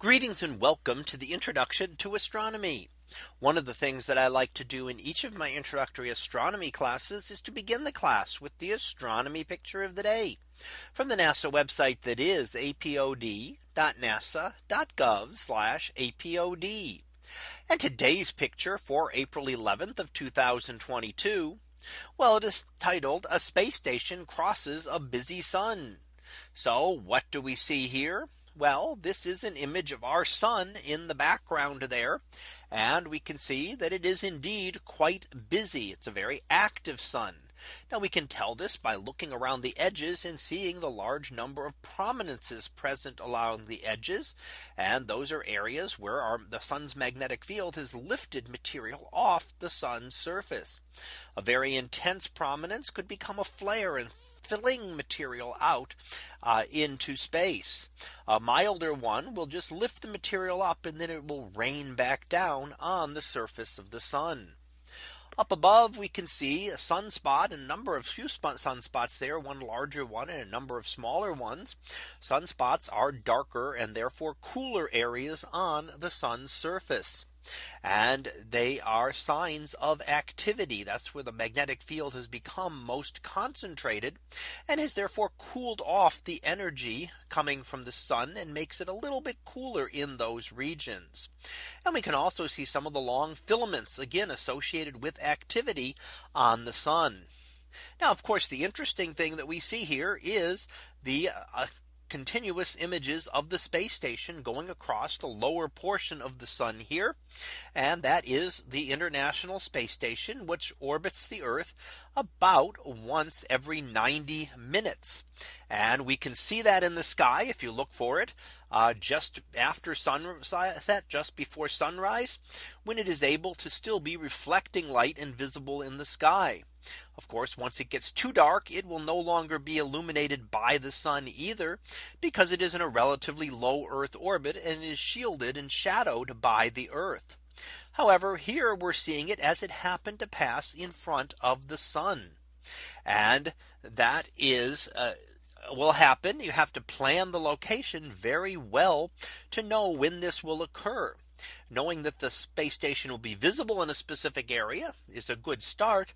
Greetings and welcome to the introduction to astronomy. One of the things that I like to do in each of my introductory astronomy classes is to begin the class with the astronomy picture of the day from the NASA website that is apod.nasa.gov apod. And today's picture for April 11th of 2022. Well, it is titled a space station crosses a busy sun. So what do we see here? Well, this is an image of our sun in the background there. And we can see that it is indeed quite busy. It's a very active sun. Now we can tell this by looking around the edges and seeing the large number of prominences present along the edges. And those are areas where our, the sun's magnetic field has lifted material off the sun's surface. A very intense prominence could become a flare and filling material out uh, into space. A milder one will just lift the material up and then it will rain back down on the surface of the sun. Up above, we can see a sunspot, a number of few sunspots there, one larger one and a number of smaller ones. Sunspots are darker and therefore cooler areas on the sun's surface. And they are signs of activity. That's where the magnetic field has become most concentrated and has therefore cooled off the energy coming from the sun and makes it a little bit cooler in those regions. And we can also see some of the long filaments again associated with activity on the sun. Now, of course, the interesting thing that we see here is the uh, continuous images of the space station going across the lower portion of the sun here. And that is the International Space Station, which orbits the Earth about once every 90 minutes. And we can see that in the sky if you look for it uh, just after sunset, just before sunrise, when it is able to still be reflecting light and visible in the sky. Of course, once it gets too dark, it will no longer be illuminated by the sun either, because it is in a relatively low Earth orbit and is shielded and shadowed by the Earth. However, here we're seeing it as it happened to pass in front of the sun. And that is uh, will happen. You have to plan the location very well to know when this will occur. Knowing that the space station will be visible in a specific area is a good start.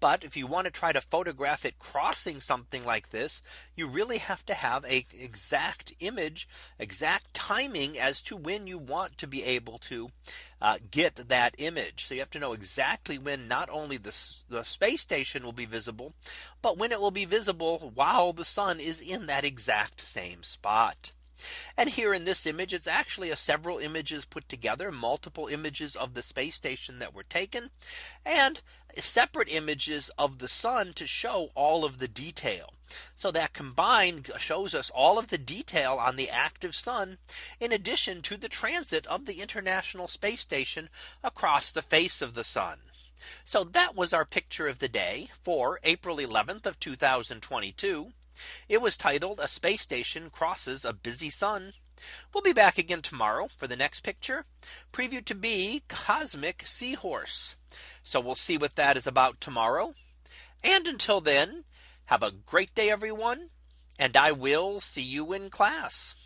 But if you want to try to photograph it crossing something like this, you really have to have a exact image, exact timing as to when you want to be able to uh, get that image. So you have to know exactly when not only the, the space station will be visible, but when it will be visible while the sun is in that exact same spot. And here in this image, it's actually a several images put together, multiple images of the space station that were taken, and separate images of the sun to show all of the detail. So that combined shows us all of the detail on the active sun, in addition to the transit of the International Space Station across the face of the sun. So that was our picture of the day for April 11th of 2022. It was titled a space station crosses a busy sun. We'll be back again tomorrow for the next picture preview to be cosmic seahorse. So we'll see what that is about tomorrow. And until then, have a great day, everyone. And I will see you in class.